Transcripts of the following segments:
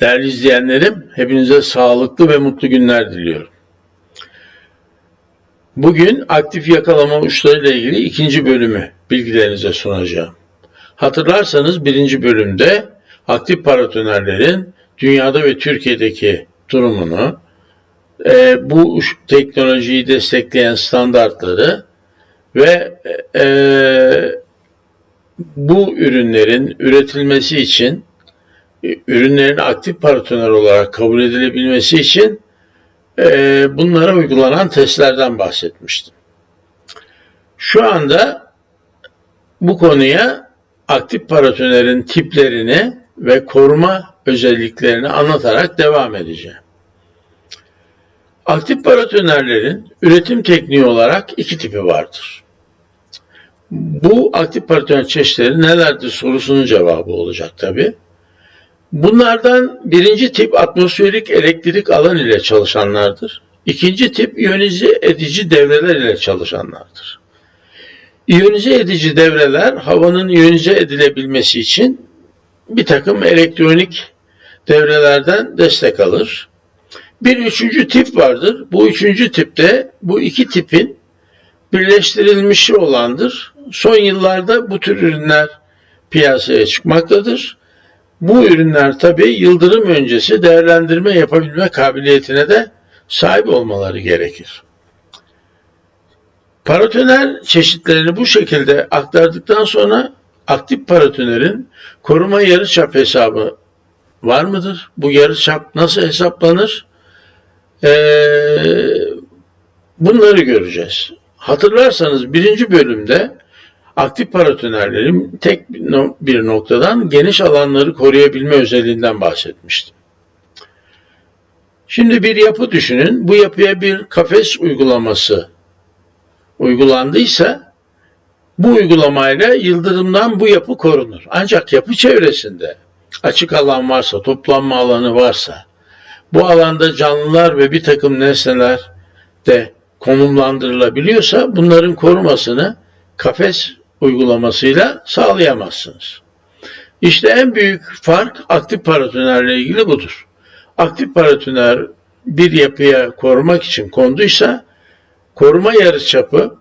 Değerli izleyenlerim, hepinize sağlıklı ve mutlu günler diliyorum. Bugün aktif yakalama uçlarıyla ilgili ikinci bölümü bilgilerinize sunacağım. Hatırlarsanız birinci bölümde aktif paratonerlerin dünyada ve Türkiye'deki durumunu, e, bu teknolojiyi destekleyen standartları ve e, bu ürünlerin üretilmesi için e, ürünlerin aktif paratoner olarak kabul edilebilmesi için e, bunlara uygulanan testlerden bahsetmiştim. Şu anda bu konuya aktif paratonerin tiplerini ve koruma özelliklerini anlatarak devam edeceğim. Aktif paratonerlerin üretim tekniği olarak iki tipi vardır. Bu aktif paratoner çeşitleri nelerdir sorusunun cevabı olacak tabi. Bunlardan birinci tip atmosferik elektrik alan ile çalışanlardır. İkinci tip iyonize edici devreler ile çalışanlardır. İyonize edici devreler havanın iyonize edilebilmesi için bir takım elektronik devrelerden destek alır. Bir üçüncü tip vardır. Bu üçüncü tipte bu iki tipin birleştirilmişi olandır. Son yıllarda bu tür ürünler piyasaya çıkmaktadır. Bu ürünler tabi yıldırım öncesi değerlendirme yapabilme kabiliyetine de sahip olmaları gerekir. Paratoner çeşitlerini bu şekilde aktardıktan sonra aktif paratonerin koruma yarıçap hesabı var mıdır? Bu yarıçap nasıl hesaplanır? Ee, bunları göreceğiz. Hatırlarsanız birinci bölümde aktif paratonerlerin tek bir no- bir noktadan geniş alanları koruyabilme özelliğinden bahsetmiştim. Şimdi bir yapı düşünün. Bu yapıya bir kafes uygulaması uygulandıysa bu uygulamayla yıldırımdan bu yapı korunur. Ancak yapı çevresinde açık alan varsa, toplanma alanı varsa, bu alanda canlılar ve bir takım nesneler de konumlandırılabiliyorsa bunların korumasını kafes uygulamasıyla sağlayamazsınız. İşte en büyük fark aktif paratonerle ilgili budur. Aktif paratoner bir yapıya korumak için konduysa koruma yarıçapı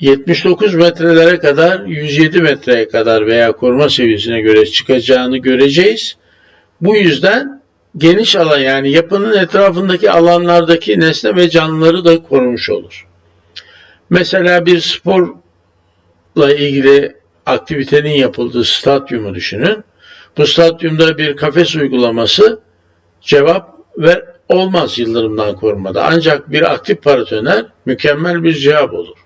79 metrelere kadar 107 metreye kadar veya koruma seviyesine göre çıkacağını göreceğiz. Bu yüzden geniş alan yani yapının etrafındaki alanlardaki nesne ve canlıları da korumuş olur. Mesela bir sporla ilgili aktivitenin yapıldığı stadyumu düşünün. Bu stadyumda bir kafes uygulaması cevap ver olmaz yıldırımdan korumada. Ancak bir aktif paratoner mükemmel bir cevap olur.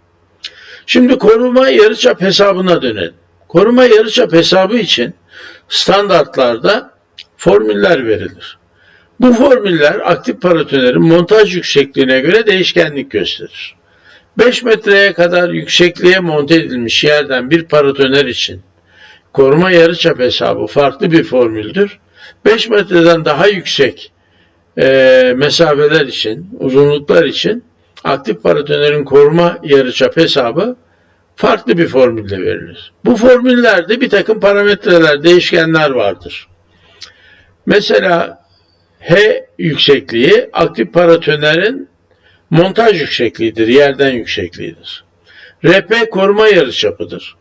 Şimdi koruma yarıçap hesabına dönelim. Koruma yarıçap hesabı için standartlarda formüller verilir. Bu formüller aktif paratonerin montaj yüksekliğine göre değişkenlik gösterir. 5 metreye kadar yüksekliğe monte edilmiş yerden bir paratoner için koruma yarıçap hesabı farklı bir formüldür. 5 metreden daha yüksek e, mesafeler için, uzunluklar için aktif paratonerin koruma yarıçap hesabı farklı bir formülle verilir. Bu formüllerde bir takım parametreler, değişkenler vardır. Mesela H yüksekliği aktif paratonerin montaj yüksekliğidir, yerden yüksekliğidir. RP koruma yarıçapıdır.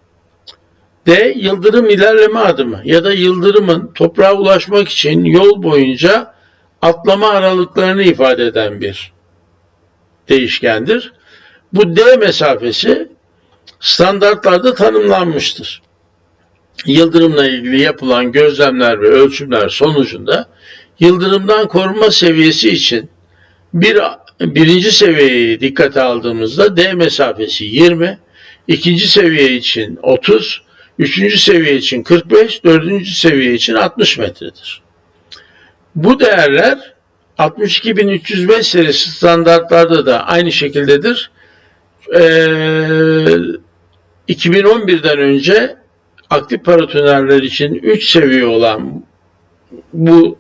D yıldırım ilerleme adımı ya da yıldırımın toprağa ulaşmak için yol boyunca atlama aralıklarını ifade eden bir değişkendir. Bu D mesafesi standartlarda tanımlanmıştır. Yıldırımla ilgili yapılan gözlemler ve ölçümler sonucunda yıldırımdan korunma seviyesi için bir birinci seviyeyi dikkate aldığımızda D mesafesi 20, ikinci seviye için 30, üçüncü seviye için 45, dördüncü seviye için 60 metredir. Bu değerler 62305 serisi standartlarda da aynı şekildedir. Ee, 2011'den önce aktif paratonerler için 3 seviye olan bu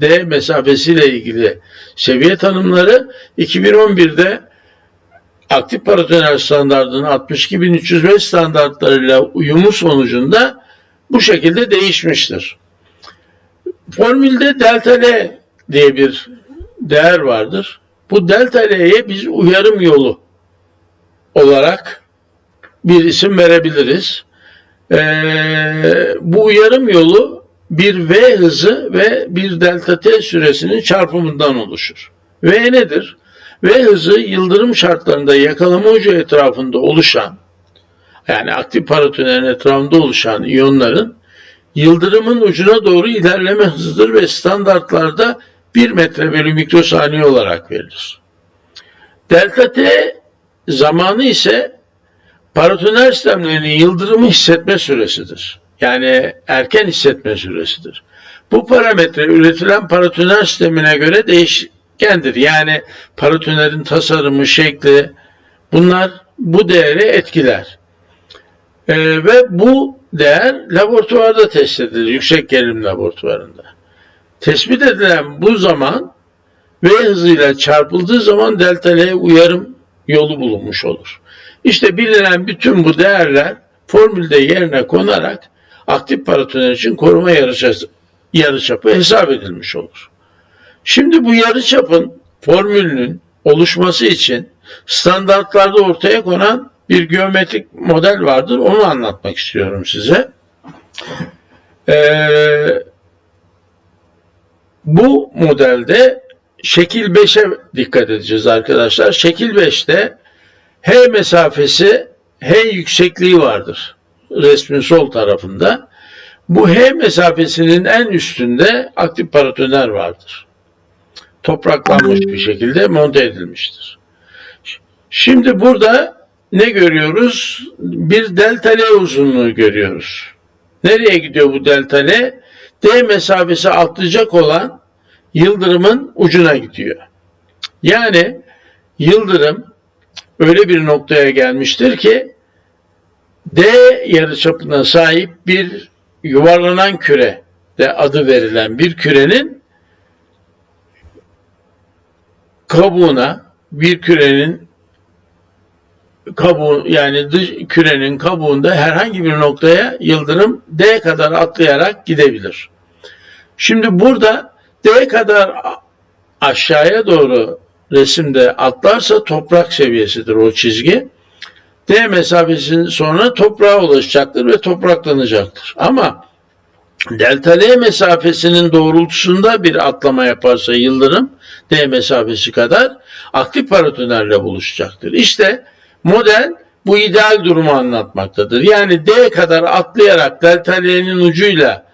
D mesafesiyle ilgili seviye tanımları 2011'de aktif paratoner standartının 62305 standartlarıyla uyumu sonucunda bu şekilde değişmiştir. formülde delta L diye bir değer vardır. Bu delta L'ye biz uyarım yolu olarak bir isim verebiliriz. Ee, bu uyarım yolu bir V hızı ve bir delta T süresinin çarpımından oluşur. V nedir? V hızı yıldırım şartlarında yakalama ucu etrafında oluşan yani aktif paratonerin etrafında oluşan iyonların yıldırımın ucuna doğru ilerleme hızıdır ve standartlarda 1 metre bölü mikrosaniye olarak verilir. Delta T zamanı ise paratoner sistemlerinin yıldırımı hissetme süresidir. Yani erken hissetme süresidir. Bu parametre üretilen paratoner sistemine göre değişkendir. Yani paratonerin tasarımı, şekli bunlar bu değeri etkiler. Ee, ve bu değer laboratuvarda test edilir. Yüksek gerilim laboratuvarında. Tespit edilen bu zaman V hızıyla çarpıldığı zaman delta L uyarım yolu bulunmuş olur. İşte bilinen bütün bu değerler formülde yerine konarak aktif paratoner için koruma yarıçapı, yarıçapı hesap edilmiş olur. Şimdi bu yarıçapın formülünün oluşması için standartlarda ortaya konan bir geometrik model vardır. Onu anlatmak istiyorum size. Ee, bu modelde şekil 5'e dikkat edeceğiz arkadaşlar. Şekil 5'te H mesafesi H yüksekliği vardır. Resmin sol tarafında. Bu H mesafesinin en üstünde aktif paratoner vardır. Topraklanmış bir şekilde monte edilmiştir. Şimdi burada ne görüyoruz? Bir delta L uzunluğu görüyoruz. Nereye gidiyor bu delta L? D mesafesi atlayacak olan yıldırımın ucuna gidiyor. Yani yıldırım öyle bir noktaya gelmiştir ki D yarıçapına sahip bir yuvarlanan küre de adı verilen bir kürenin kabuğuna bir kürenin kabuğu yani dış kürenin kabuğunda herhangi bir noktaya yıldırım D kadar atlayarak gidebilir. Şimdi burada D kadar aşağıya doğru resimde atlarsa toprak seviyesidir o çizgi. D mesafesinin sonra toprağa ulaşacaktır ve topraklanacaktır. Ama delta L mesafesinin doğrultusunda bir atlama yaparsa yıldırım D mesafesi kadar aktif paratonerle buluşacaktır. İşte model bu ideal durumu anlatmaktadır. Yani D kadar atlayarak delta L'nin ucuyla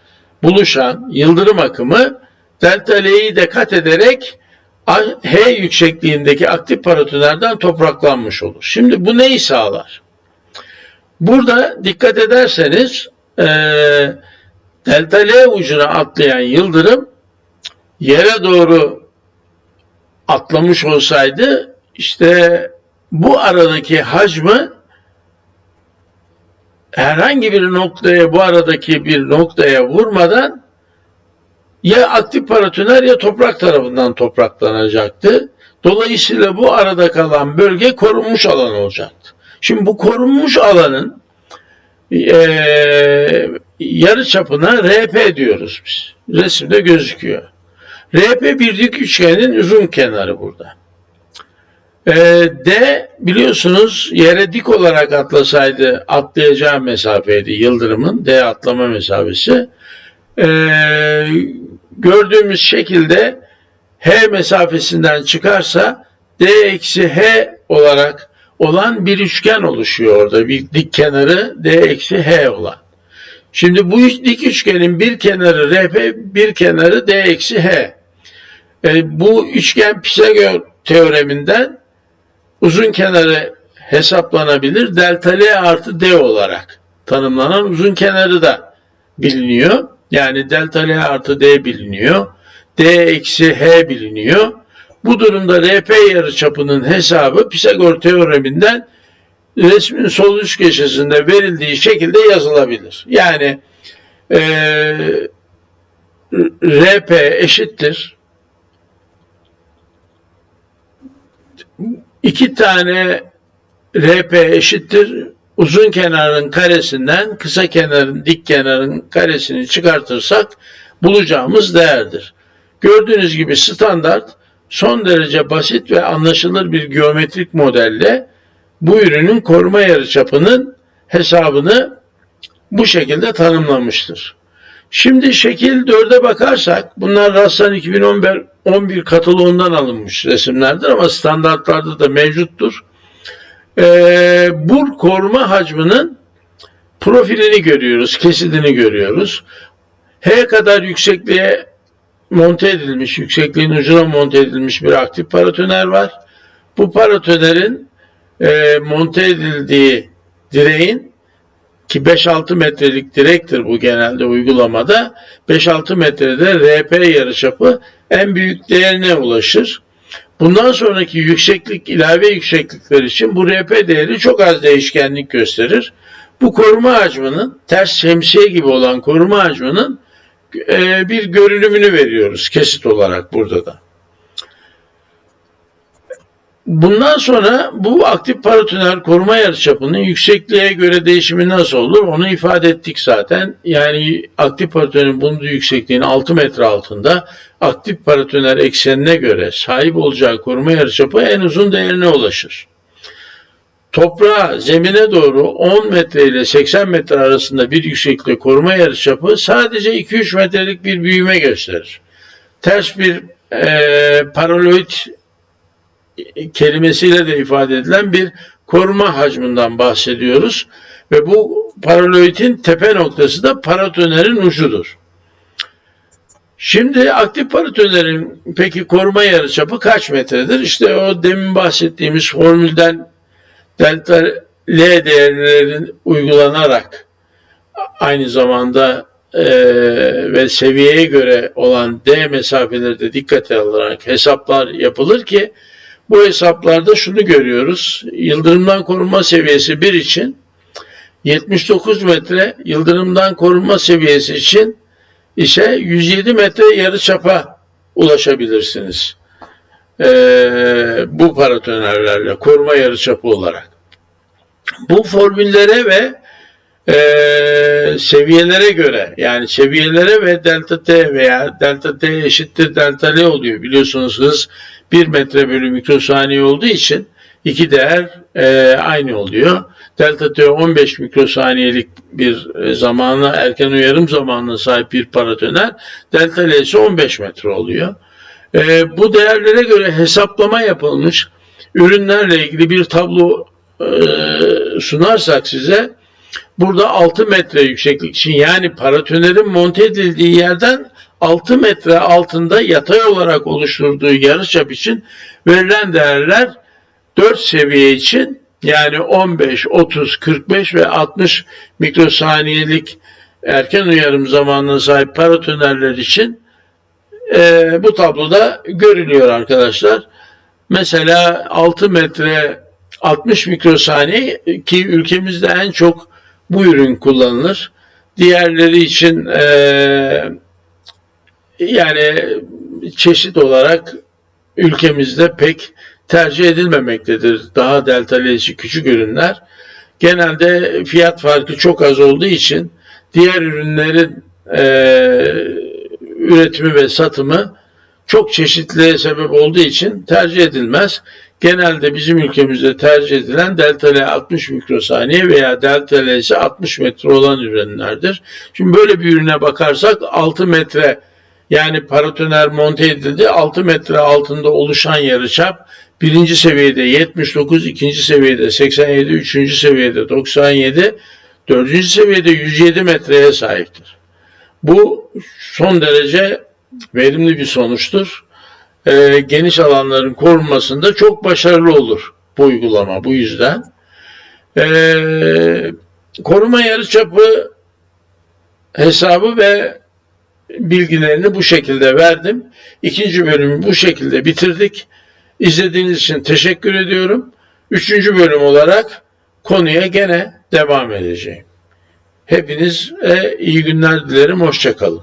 buluşan yıldırım akımı delta L'yi de kat ederek H yüksekliğindeki aktif paratonerden topraklanmış olur. Şimdi bu neyi sağlar? Burada dikkat ederseniz e, delta L ucuna atlayan yıldırım yere doğru atlamış olsaydı işte bu aradaki hacmi herhangi bir noktaya bu aradaki bir noktaya vurmadan ya aktif paratoner ya toprak tarafından topraklanacaktı. Dolayısıyla bu arada kalan bölge korunmuş alan olacaktı. Şimdi bu korunmuş alanın e, yarı çapına RP diyoruz biz. Resimde gözüküyor. RP bir dik üçgenin uzun kenarı burada. E, D biliyorsunuz yere dik olarak atlasaydı atlayacağı mesafeydi yıldırımın D atlama mesafesi. E, gördüğümüz şekilde H mesafesinden çıkarsa D eksi H olarak olan bir üçgen oluşuyor orada. Bir dik kenarı D eksi H olan. Şimdi bu dik üçgenin bir kenarı RP, bir kenarı D eksi H. E, bu üçgen Pisagor teoreminden uzun kenarı hesaplanabilir. Delta L artı D olarak tanımlanan uzun kenarı da biliniyor. Yani delta L artı D biliniyor. D eksi H biliniyor. Bu durumda RP yarıçapının hesabı Pisagor teoreminden resmin sol üst köşesinde verildiği şekilde yazılabilir. Yani e, RP eşittir iki tane RP eşittir uzun kenarın karesinden kısa kenarın dik kenarın karesini çıkartırsak bulacağımız değerdir. Gördüğünüz gibi standart son derece basit ve anlaşılır bir geometrik modelle bu ürünün koruma yarıçapının hesabını bu şekilde tanımlamıştır. Şimdi şekil 4'e bakarsak bunlar Rassan 2011 11 kataloğundan alınmış resimlerdir ama standartlarda da mevcuttur. Ee, bu koruma hacminin profilini görüyoruz, kesidini görüyoruz. H kadar yüksekliğe monte edilmiş, yüksekliğin ucuna monte edilmiş bir aktif paratoner var. Bu paratonerin e, monte edildiği direğin ki 5-6 metrelik direktir bu genelde uygulamada. 5-6 metrede RP yarıçapı en büyük değerine ulaşır. Bundan sonraki yükseklik ilave yükseklikler için bu RP değeri çok az değişkenlik gösterir. Bu koruma hacminin ters şemsiye gibi olan koruma hacminin e, bir görünümünü veriyoruz kesit olarak burada da. Bundan sonra bu aktif paratoner koruma yarıçapının yüksekliğe göre değişimi nasıl olur onu ifade ettik zaten. Yani aktif paratonerin bulunduğu yüksekliğin 6 metre altında aktif paratoner eksenine göre sahip olacağı koruma yarıçapı en uzun değerine ulaşır. Toprağa, zemine doğru 10 metre ile 80 metre arasında bir yükseklikte koruma yarıçapı sadece 2-3 metrelik bir büyüme gösterir. Ters bir e, paraloid kelimesiyle de ifade edilen bir koruma hacminden bahsediyoruz. Ve bu paraloidin tepe noktası da paratonerin ucudur. Şimdi aktif paratonerin peki koruma yarıçapı kaç metredir? İşte o demin bahsettiğimiz formülden delta L değerlerin uygulanarak aynı zamanda e, ve seviyeye göre olan D mesafeleri de dikkate alınarak hesaplar yapılır ki bu hesaplarda şunu görüyoruz. Yıldırımdan korunma seviyesi 1 için 79 metre yıldırımdan korunma seviyesi için ise 107 metre yarı çapa ulaşabilirsiniz. Ee, bu paratonerlerle koruma yarı çapı olarak. Bu formüllere ve e, seviyelere göre yani seviyelere ve delta t veya delta t eşittir delta l oluyor biliyorsunuz hız 1 metre bölü mikrosaniye olduğu için iki değer e, aynı oluyor. Delta T 15 mikrosaniyelik bir e, zamana erken uyarım zamanına sahip bir paratoner. Delta L ise 15 metre oluyor. E, bu değerlere göre hesaplama yapılmış ürünlerle ilgili bir tablo e, sunarsak size burada 6 metre yükseklik için yani paratonerin monte edildiği yerden 6 metre altında yatay olarak oluşturduğu yarıçap için verilen değerler 4 seviye için yani 15, 30, 45 ve 60 mikrosaniyelik erken uyarım zamanına sahip paratonerler için e, bu tabloda görülüyor arkadaşlar. Mesela 6 metre 60 mikrosaniye ki ülkemizde en çok bu ürün kullanılır. Diğerleri için e, yani çeşit olarak ülkemizde pek tercih edilmemektedir. Daha deltalayıcı küçük ürünler. Genelde fiyat farkı çok az olduğu için diğer ürünlerin e, üretimi ve satımı çok çeşitliğe sebep olduğu için tercih edilmez. Genelde bizim ülkemizde tercih edilen delta L 60 mikrosaniye veya delta L ise 60 metre olan ürünlerdir. Şimdi böyle bir ürüne bakarsak 6 metre yani paratoner monte edildi. 6 metre altında oluşan yarıçap birinci seviyede 79, ikinci seviyede 87, üçüncü seviyede 97, dördüncü seviyede 107 metreye sahiptir. Bu son derece verimli bir sonuçtur. Ee, geniş alanların korunmasında çok başarılı olur bu uygulama bu yüzden. Ee, koruma yarıçapı hesabı ve bilgilerini bu şekilde verdim. İkinci bölümü bu şekilde bitirdik. İzlediğiniz için teşekkür ediyorum. Üçüncü bölüm olarak konuya gene devam edeceğim. Hepinize iyi günler dilerim. Hoşçakalın.